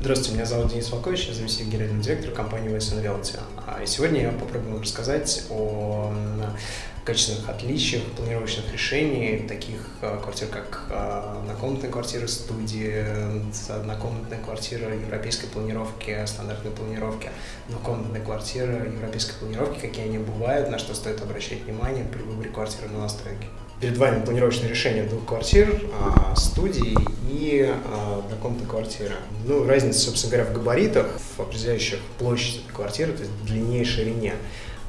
Здравствуйте, меня зовут Денис Волкович, я заместитель генерального директора компании Western Realty. А, и сегодня я попробую вам рассказать о качественных отличиях планировочных решений, таких а, квартир, как а, однокомнатная квартира студии, однокомнатная квартира европейской планировки, стандартной планировки, двухкомнатная квартира европейской планировки, какие они бывают, на что стоит обращать внимание при выборе квартиры на настройке. Перед вами планировочное решение двух квартир, студий и э, однокомнатной квартиры. Ну, разница, собственно говоря, в габаритах, в определяющих площадь квартиры, то есть длине и ширине.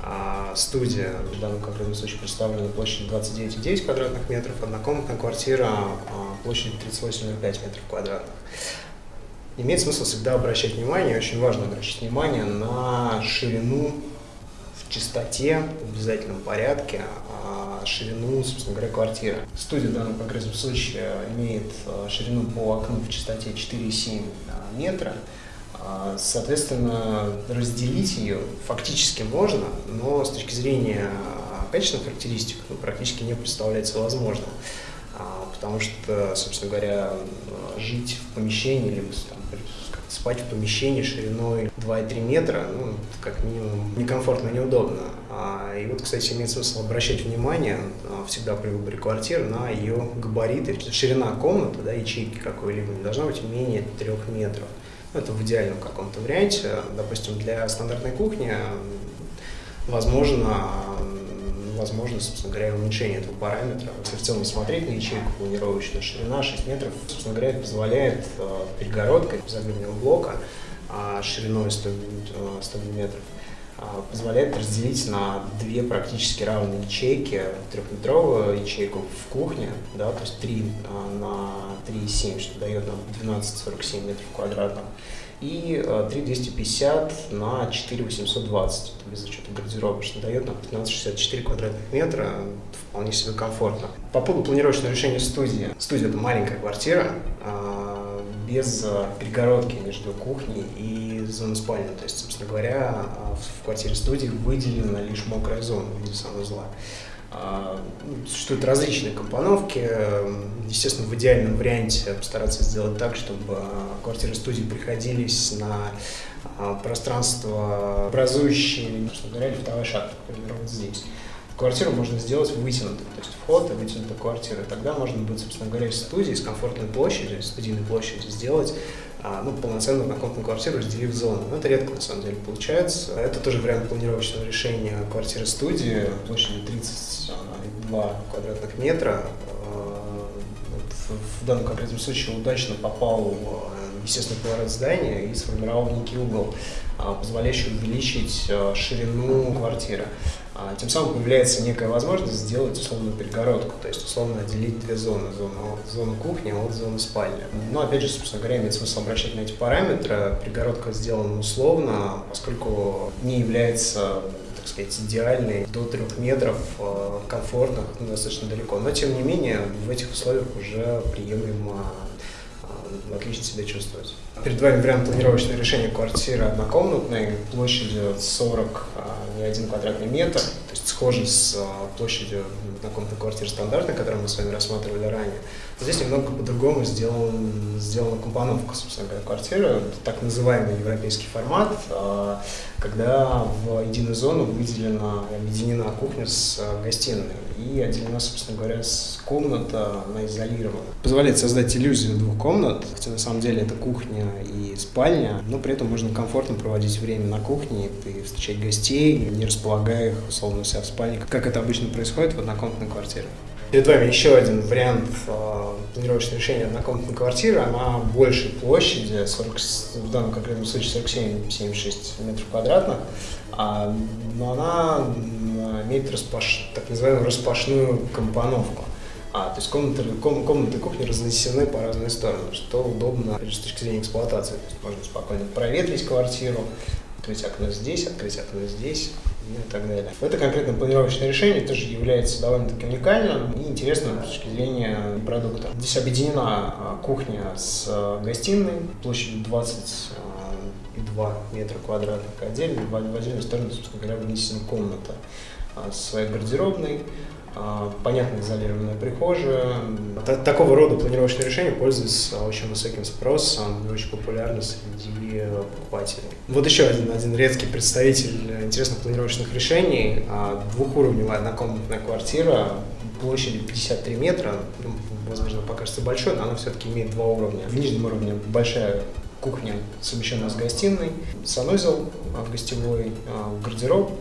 А студия, в данном конкретном случае представлена площадью 29,9 квадратных метров, однокомнатная квартира а, площадью 38,5 метров квадратных. Имеет смысл всегда обращать внимание, очень важно обращать внимание на ширину в чистоте, в обязательном порядке ширину, собственно говоря, квартиры. Студия в данном конкретном случае имеет э, ширину по окну в частоте 4,7 э, метра. А, соответственно, разделить ее фактически можно, но с точки зрения качественных характеристик ну, практически не представляется возможным. Потому что, собственно говоря, жить в помещении, либо спать в помещении шириной 2,3 метра, ну, как минимум, некомфортно, неудобно. А, и вот, кстати, имеет смысл обращать внимание а, всегда при выборе квартиры на ее габариты. Ширина комнаты, да, ячейки какой-либо не должна быть менее 3 метров. Это в идеальном каком-то варианте. Допустим, для стандартной кухни возможно возможно, собственно говоря, уменьшение этого параметра. Целом смотреть на ячейку планировочную, ширина 6 метров, собственно говоря, это позволяет э, перегородкой безоглядного блока э, шириной 100, 100 мм позволяет разделить на две практически равные ячейки, трехметровую ячейку в кухне, да, то есть 3 э, на 3,7, что дает нам 12,47 метров квадратных, и 3250 э, на 4820, это без учета что дает нам 1564 квадратных метра, вполне себе комфортно. По поводу планировочного решения студии. Студия – это маленькая квартира, а, без э, перегородки между кухней и зоной спальни. То есть, собственно говоря, в квартире студии выделена лишь мокрая зона в виде санузла. А, ну, существуют различные компоновки. Естественно, в идеальном варианте постараться сделать так, чтобы квартиры студии приходились на а, пространство образующие, собственно говоря, лифтовой шахты, например, вот здесь. Квартиру можно сделать вытянутой, то есть вход и вытянутая квартира. Тогда можно будет, собственно говоря, из студии, с комфортной площадью, студийной площадью сделать а, ну, полноценную однокомнатную квартиру, разделив зону. Но это редко, на самом деле, получается. Это тоже вариант планировочного решения квартиры-студии площадью 32 квадратных метра. А, в данном конкретном случае удачно попал в естественный поворот здания и сформировал некий угол, а, позволяющий увеличить ширину квартиры. А, тем самым появляется некая возможность сделать условную перегородку, то есть условно отделить две зоны, зону, зону кухни от зоны спальни. Но опять же, собственно говоря, имеет смысл обращать на эти параметры. Перегородка сделана условно, поскольку не является так сказать, идеальной до трех метров, э, комфортных, достаточно далеко. Но, тем не менее, в этих условиях уже приемлемо отлично себя чувствовать. Перед вами вариант планировочного решения квартиры однокомнатной площадью 40 а, не один квадратный метр, то есть схожий с а, площадью однокомнатной квартиры стандартной, которую мы с вами рассматривали ранее. Здесь немного по-другому сделан, сделана компоновка, собственно говоря, квартиры. Так называемый европейский формат, а, когда в единую зону выделена, объединена кухня с гостиной и отделена, собственно говоря, с комната, она изолирована. Позволяет создать иллюзию двух комнат, хотя на самом деле это кухня и спальня, но при этом можно комфортно проводить время на кухне и встречать гостей, не располагая их, условно, себя в спальне, как это обычно происходит в однокомнатной квартире. Перед вами еще один вариант э, планировочного решения однокомнатной квартиры. Она большей площади, 40, в данном конкретном случае 47-76 метров квадратных, а, но она имеет распаш, так называемую распашную компоновку. А, то есть комнаты, ком, комнаты кухни разнесены по разные стороны, что удобно с точки зрения эксплуатации. То есть можно спокойно проветрить квартиру, открыть окно здесь, открыть окно здесь и так далее. Это конкретно планировочное решение тоже является довольно-таки уникальным и интересным с точки зрения продукта. Здесь объединена а, кухня с а, гостиной площадью 22 метра квадратных отдельно, в отдельную сторону, собственно говоря, вынесена комната своей гардеробной, а, понятно изолированная прихожая. Такого рода планировочные решения пользуются очень высоким спросом очень популярны среди покупателей. Вот еще один, один редкий представитель интересных планировочных решений. А, двухуровневая однокомнатная квартира площадью 53 метра, ну, возможно, покажется большой, но она все-таки имеет два уровня. В нижнем уровне большая кухня, совмещенная с гостиной, санузел а, гостевой, гардероб,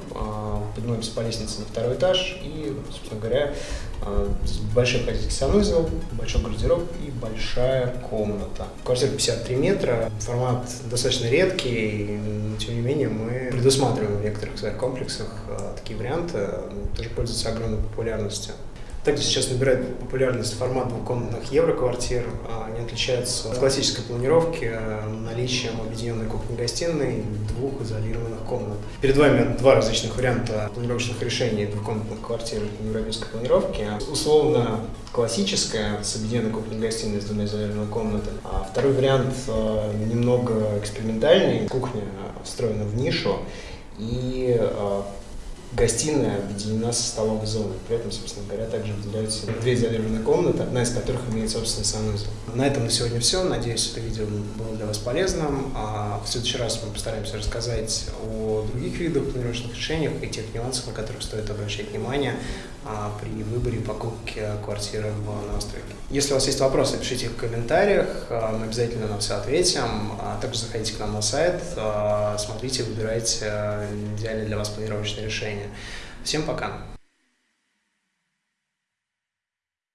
поднимаемся по лестнице на второй этаж и, собственно говоря, а, большой хозяйский санузел, большой гардероб и большая комната. Квартира 53 метра, формат достаточно редкий, но тем не менее мы предусматриваем в некоторых своих комплексах а, такие варианты, тоже пользуются огромной популярностью. Также сейчас набирает популярность формат двухкомнатных евроквартир. А, они отличаются от классической планировки э, наличием объединенной кухни-гостиной двух изолированных комнат. Перед вами два различных варианта планировочных решений двухкомнатных квартир европейской планировки. Условно классическая с объединенной кухней-гостиной с двумя изолированными комнатами. А второй вариант э, немного экспериментальный. Кухня встроена в нишу и Гостиная объединена со столовой зоной. При этом, собственно говоря, также выделяются две изолированные комнаты, одна из которых имеет собственный санузел. На этом на сегодня все. Надеюсь, это видео было для вас полезным. А в следующий раз мы постараемся рассказать о других видах планировочных решениях и тех нюансах, на которых стоит обращать внимание а, при выборе покупки квартиры в новостройке. Если у вас есть вопросы, пишите их в комментариях, а, мы обязательно на все ответим. А также заходите к нам на сайт, смотрите, выбирайте идеальное для вас планировочное решение. Всем пока!